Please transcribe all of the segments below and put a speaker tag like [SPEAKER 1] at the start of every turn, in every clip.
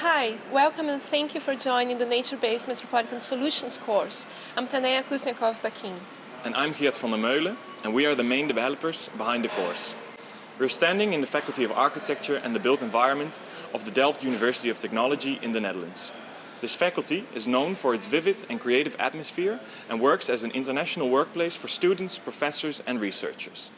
[SPEAKER 1] Hi, welcome and thank you for joining the Nature-Based Metropolitan Solutions course. I'm Taneha Kuzniecow Bacchin.
[SPEAKER 2] And I'm Geert van der Meulen, and we are the main developers behind the course. We're standing in the Faculty of Architecture and the Built Environment of the Delft University of Technology in the Netherlands. This faculty is known for its vivid and creative atmosphere and works as an international workplace for students, professors and researchers.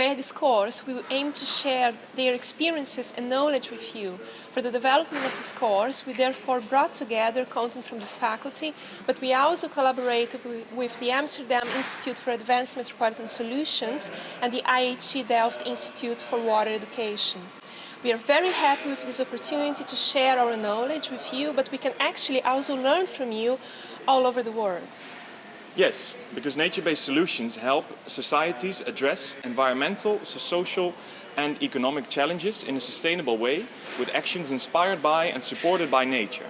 [SPEAKER 1] Via this course, we aim to share their experiences and knowledge with you. For the development of this course, we therefore brought together content from this faculty, but we also collaborated with the Amsterdam Institute for Advanced Metropolitan Solutions and the IHE Delft Institute for Water Education. We are very happy with this opportunity to share our knowledge with you, but we can actually also learn from you all over the world.
[SPEAKER 2] Yes, because nature-based solutions help societies address environmental, social and economic challenges in a sustainable way with actions inspired by and supported by nature.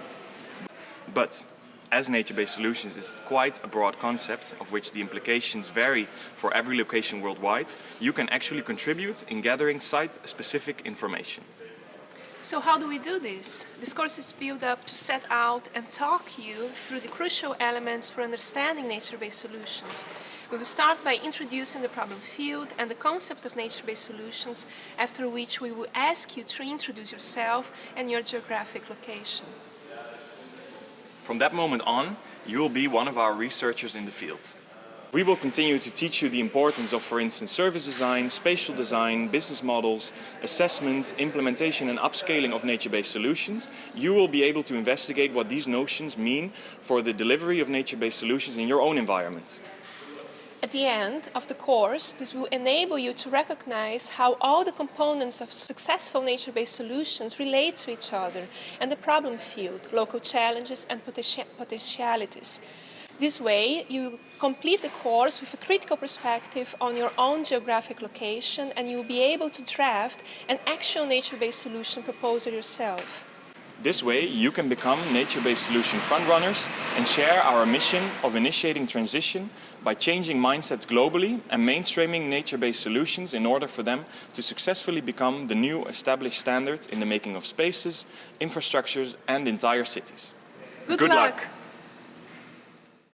[SPEAKER 2] But as nature-based solutions is quite a broad concept of which the implications vary for every location worldwide, you can actually contribute in gathering site-specific information.
[SPEAKER 1] So how do we do this? This course is built up to set out and talk you through the crucial elements for understanding nature-based solutions. We will start by introducing the problem field and the concept of nature-based solutions, after which we will ask you to introduce yourself and your geographic location.
[SPEAKER 2] From that moment on, you will be one of our researchers in the field. We will continue to teach you the importance of, for instance, service design, spatial design, business models, assessment, implementation and upscaling of nature-based solutions. You will be able to investigate what these notions mean for the delivery of nature-based solutions in your own environment.
[SPEAKER 1] At the end of the course, this will enable you to recognize how all the components of successful nature-based solutions relate to each other and the problem field, local challenges and potentialities. This way, you complete the course with a critical perspective on your own geographic location and you'll be able to draft an actual nature-based solution proposal yourself.
[SPEAKER 2] This way, you can become nature-based solution frontrunners and share our mission of initiating transition by changing mindsets globally and mainstreaming nature-based solutions in order for them to successfully become the new established standard in the making of spaces, infrastructures and entire cities.
[SPEAKER 1] Good, Good luck. luck.